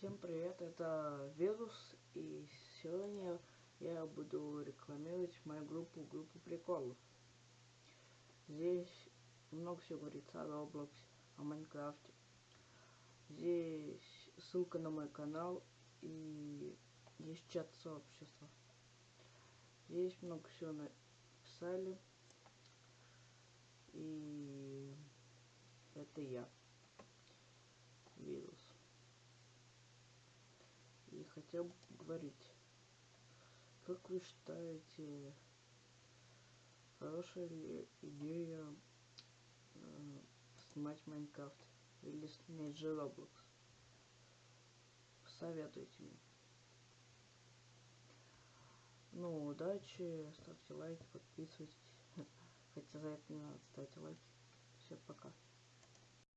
Всем привет, это Вирус, и сегодня я буду рекламировать мою группу, группу приколов. Здесь много всего говорится о Roblox, о Майнкрафте. Здесь ссылка на мой канал и есть чат сообщества. Здесь много всего написали. И это я. Вирус и хотел говорить, как вы считаете, хорошая ли идея э, снимать Майнкрафт или снять же Roblox? Советуйте мне. Ну, удачи, ставьте лайки, подписывайтесь. Хотя за это не надо ставить лайки. Всем пока.